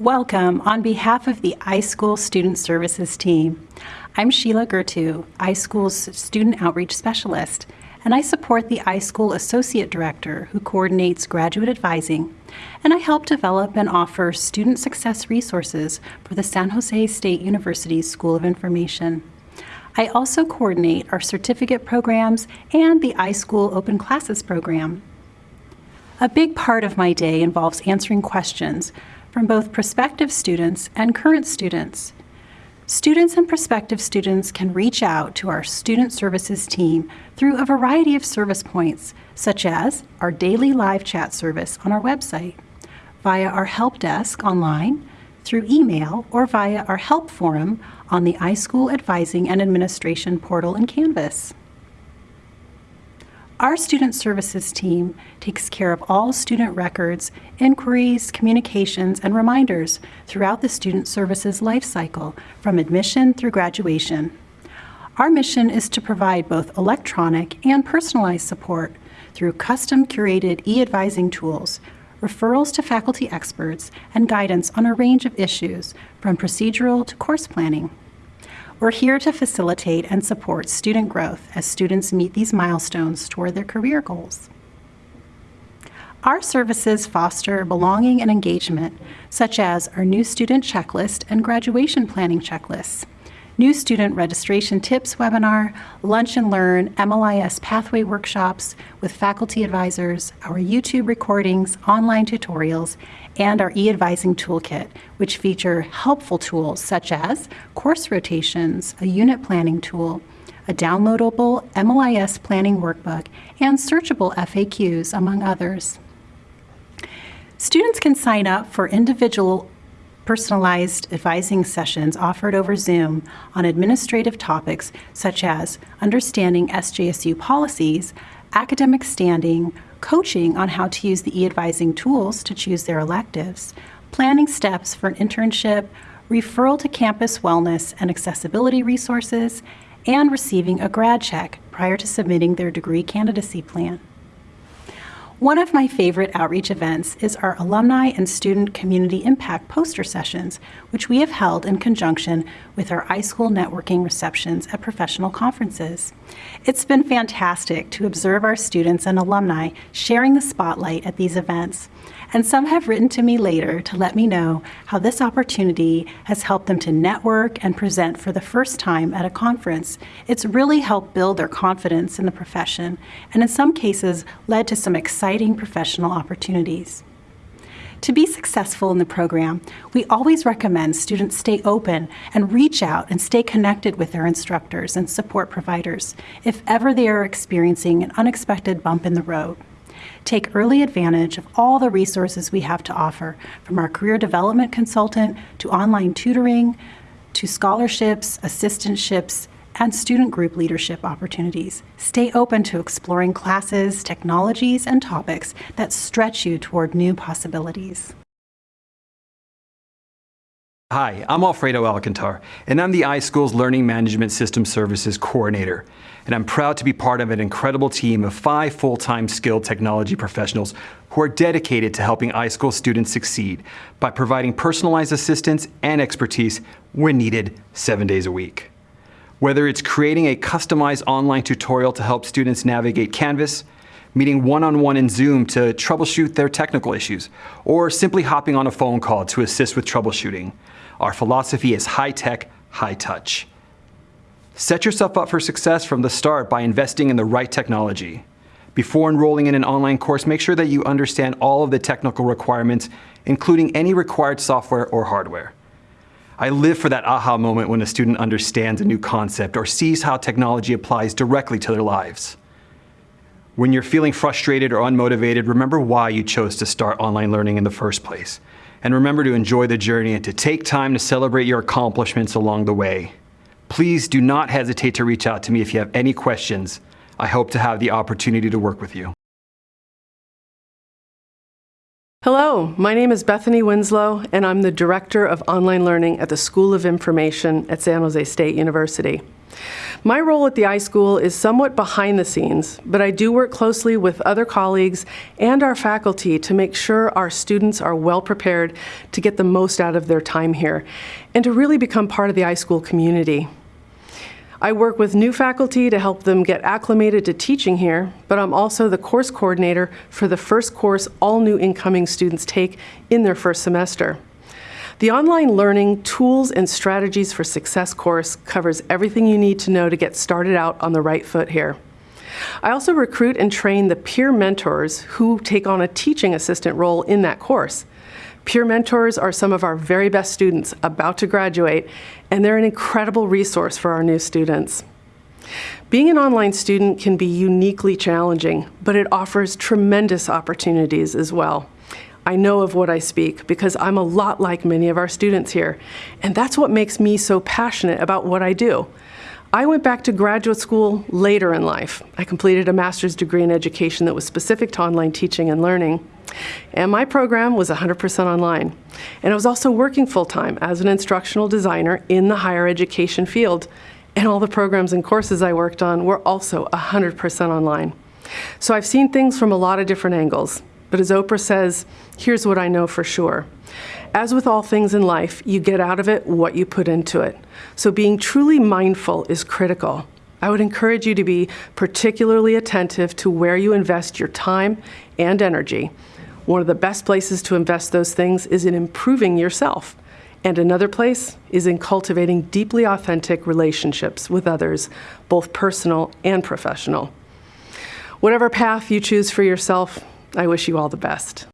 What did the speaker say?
Welcome on behalf of the iSchool Student Services team. I'm Sheila Gertu, iSchool's Student Outreach Specialist, and I support the iSchool Associate Director who coordinates graduate advising, and I help develop and offer student success resources for the San Jose State University School of Information. I also coordinate our certificate programs and the iSchool Open Classes program. A big part of my day involves answering questions from both prospective students and current students. Students and prospective students can reach out to our Student Services team through a variety of service points, such as our daily live chat service on our website, via our help desk online, through email, or via our help forum on the iSchool Advising and Administration portal in Canvas. Our Student Services team takes care of all student records, inquiries, communications, and reminders throughout the Student Services life cycle, from admission through graduation. Our mission is to provide both electronic and personalized support through custom curated e-advising tools, referrals to faculty experts, and guidance on a range of issues, from procedural to course planning. We're here to facilitate and support student growth as students meet these milestones toward their career goals. Our services foster belonging and engagement, such as our new student checklist and graduation planning checklists new student registration tips webinar, lunch and learn MLIS pathway workshops with faculty advisors, our YouTube recordings, online tutorials, and our e-advising toolkit, which feature helpful tools such as course rotations, a unit planning tool, a downloadable MLIS planning workbook, and searchable FAQs, among others. Students can sign up for individual personalized advising sessions offered over Zoom on administrative topics such as understanding SJSU policies, academic standing, coaching on how to use the e-advising tools to choose their electives, planning steps for an internship, referral to campus wellness and accessibility resources, and receiving a grad check prior to submitting their degree candidacy plan. One of my favorite outreach events is our Alumni and Student Community Impact poster sessions, which we have held in conjunction with our iSchool networking receptions at professional conferences. It's been fantastic to observe our students and alumni sharing the spotlight at these events and some have written to me later to let me know how this opportunity has helped them to network and present for the first time at a conference. It's really helped build their confidence in the profession and in some cases led to some exciting professional opportunities. To be successful in the program, we always recommend students stay open and reach out and stay connected with their instructors and support providers if ever they are experiencing an unexpected bump in the road. Take early advantage of all the resources we have to offer, from our career development consultant to online tutoring, to scholarships, assistantships, and student group leadership opportunities. Stay open to exploring classes, technologies, and topics that stretch you toward new possibilities. Hi, I'm Alfredo Alcantar, and I'm the iSchool's Learning Management System Services Coordinator. And I'm proud to be part of an incredible team of five full-time skilled technology professionals who are dedicated to helping iSchool students succeed by providing personalized assistance and expertise when needed seven days a week. Whether it's creating a customized online tutorial to help students navigate Canvas, meeting one-on-one -on -one in Zoom to troubleshoot their technical issues, or simply hopping on a phone call to assist with troubleshooting. Our philosophy is high-tech, high-touch. Set yourself up for success from the start by investing in the right technology. Before enrolling in an online course, make sure that you understand all of the technical requirements, including any required software or hardware. I live for that aha moment when a student understands a new concept or sees how technology applies directly to their lives. When you're feeling frustrated or unmotivated, remember why you chose to start online learning in the first place. And remember to enjoy the journey and to take time to celebrate your accomplishments along the way. Please do not hesitate to reach out to me if you have any questions. I hope to have the opportunity to work with you. Hello, my name is Bethany Winslow, and I'm the Director of Online Learning at the School of Information at San Jose State University. My role at the iSchool is somewhat behind the scenes, but I do work closely with other colleagues and our faculty to make sure our students are well prepared to get the most out of their time here and to really become part of the iSchool community. I work with new faculty to help them get acclimated to teaching here, but I'm also the course coordinator for the first course all new incoming students take in their first semester. The Online Learning Tools and Strategies for Success course covers everything you need to know to get started out on the right foot here. I also recruit and train the peer mentors who take on a teaching assistant role in that course. Peer mentors are some of our very best students about to graduate, and they're an incredible resource for our new students. Being an online student can be uniquely challenging, but it offers tremendous opportunities as well. I know of what I speak because I'm a lot like many of our students here, and that's what makes me so passionate about what I do. I went back to graduate school later in life. I completed a master's degree in education that was specific to online teaching and learning. And my program was 100% online. And I was also working full time as an instructional designer in the higher education field. And all the programs and courses I worked on were also 100% online. So I've seen things from a lot of different angles. But as Oprah says, here's what I know for sure. As with all things in life, you get out of it what you put into it. So being truly mindful is critical. I would encourage you to be particularly attentive to where you invest your time and energy. One of the best places to invest those things is in improving yourself. And another place is in cultivating deeply authentic relationships with others, both personal and professional. Whatever path you choose for yourself, I wish you all the best.